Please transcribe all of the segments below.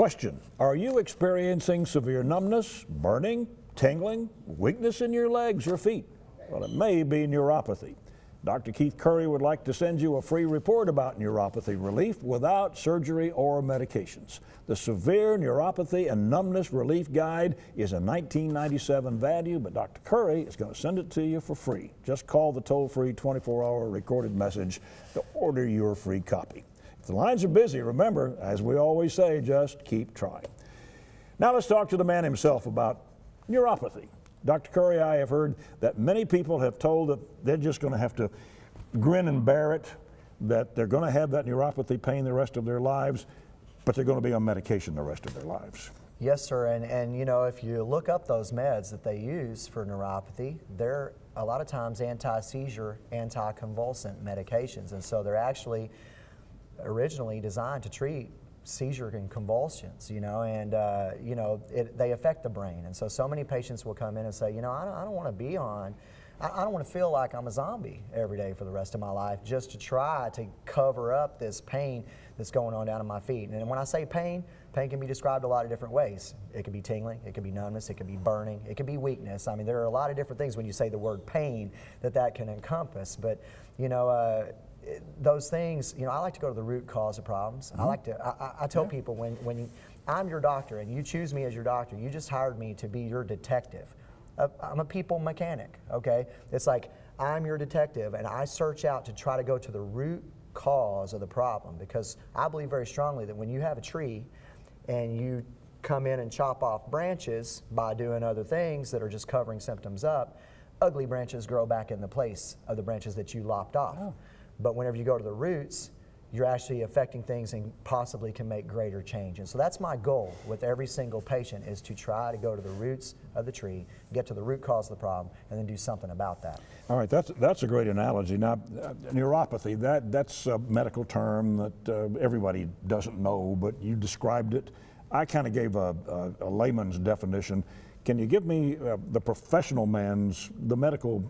Question, are you experiencing severe numbness, burning, tingling, weakness in your legs or feet? Well, it may be neuropathy. Dr. Keith Curry would like to send you a free report about neuropathy relief without surgery or medications. The Severe Neuropathy and Numbness Relief Guide is a 1997 value, but Dr. Curry is going to send it to you for free. Just call the toll-free 24-hour recorded message to order your free copy. If the lines are busy, remember, as we always say, just keep trying. Now let's talk to the man himself about neuropathy. Dr. Curry, I have heard that many people have told that they're just going to have to grin and bear it, that they're going to have that neuropathy pain the rest of their lives, but they're going to be on medication the rest of their lives. Yes, sir. And, and you know, if you look up those meds that they use for neuropathy, they're a lot of times anti-seizure, anti-convulsant medications. And so they're actually originally designed to treat seizure and convulsions, you know, and, uh, you know, it, they affect the brain. And so, so many patients will come in and say, you know, I don't, I don't want to be on, I, I don't want to feel like I'm a zombie every day for the rest of my life just to try to cover up this pain that's going on down in my feet. And when I say pain, pain can be described a lot of different ways. It could be tingling, it could be numbness, it could be burning, it could be weakness. I mean, there are a lot of different things when you say the word pain that that can encompass. But, you know, uh, those things, you know, I like to go to the root cause of problems. Mm -hmm. I like to, I, I tell yeah. people when, when you, I'm your doctor and you choose me as your doctor, you just hired me to be your detective. Uh, I'm a people mechanic, okay? It's like I'm your detective and I search out to try to go to the root cause of the problem because I believe very strongly that when you have a tree and you come in and chop off branches by doing other things that are just covering symptoms up, ugly branches grow back in the place of the branches that you lopped off. Oh. But whenever you go to the roots, you're actually affecting things and possibly can make greater change. And so that's my goal with every single patient is to try to go to the roots of the tree, get to the root cause of the problem, and then do something about that. All right, that's, that's a great analogy. Now, uh, neuropathy, that, that's a medical term that uh, everybody doesn't know, but you described it. I kind of gave a, a, a, layman's definition. Can you give me uh, the professional man's, the medical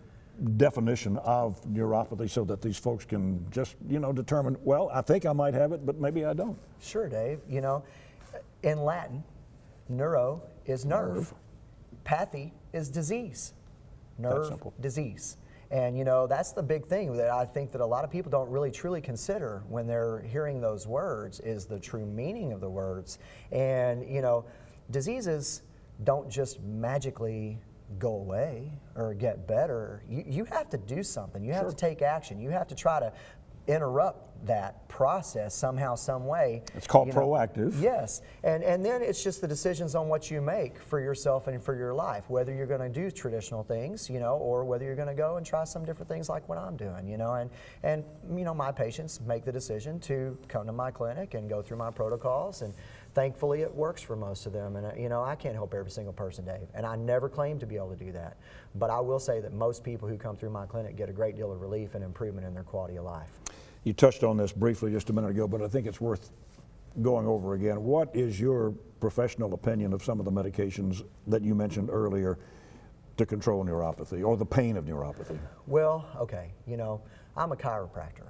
definition of neuropathy so that these folks can just, you know, determine, well, I think I might have it, but maybe I don't. Sure, Dave. You know, in Latin, neuro is nerve. nerve. Pathy is disease. Nerve, disease. And you know, that's the big thing that I think that a lot of people don't really truly consider when they're hearing those words is the true meaning of the words. And you know, diseases don't just magically go away or get better. You, you have to do something. You have sure. to take action. You have to try to interrupt that process somehow, some way. It's called you know, proactive. Yes, and and then it's just the decisions on what you make for yourself and for your life, whether you're going to do traditional things, you know, or whether you're going to go and try some different things like what I'm doing, you know, and and you know my patients make the decision to come to my clinic and go through my protocols and thankfully it works for most of them. And uh, you know, I can't help every single person, Dave, and I never claim to be able to do that. But I will say that most people who come through my clinic get a great deal of relief and improvement in their quality of life. You touched on this briefly just a minute ago, but I think it's worth going over again. What is your professional opinion of some of the medications that you mentioned earlier to control neuropathy or the pain of neuropathy? Well, okay, you know, I'm a chiropractor.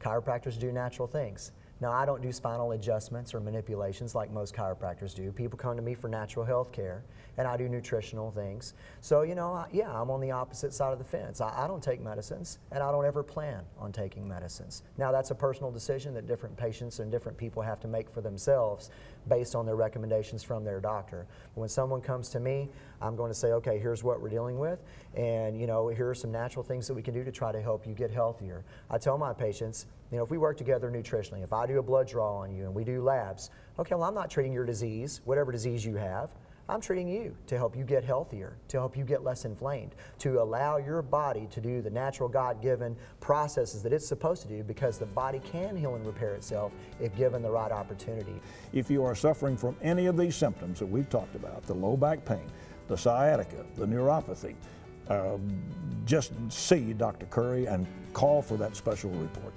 Chiropractors do natural things. Now, I don't do spinal adjustments or manipulations like most chiropractors do. People come to me for natural health care, and I do nutritional things. So, you know, I, yeah, I'm on the opposite side of the fence. I, I, don't take medicines, and I don't ever plan on taking medicines. Now, that's a personal decision that different patients and different people have to make for themselves based on their recommendations from their doctor. When someone comes to me, I'm going to say, okay, here's what we're dealing with, and, you know, here are some natural things that we can do to try to help you get healthier. I tell my patients, you know, if we work together nutritionally, if I do a blood draw on you and we do labs, okay, well, I'm not treating your disease, whatever disease you have. I'm treating you to help you get healthier, to help you get less inflamed, to allow your body to do the natural God-given processes that it's supposed to do because the body can heal and repair itself if given the right opportunity. If you are suffering from any of these symptoms that we've talked about, the low back pain, the sciatica, the neuropathy, uh, just see Dr. Curry and call for that special report.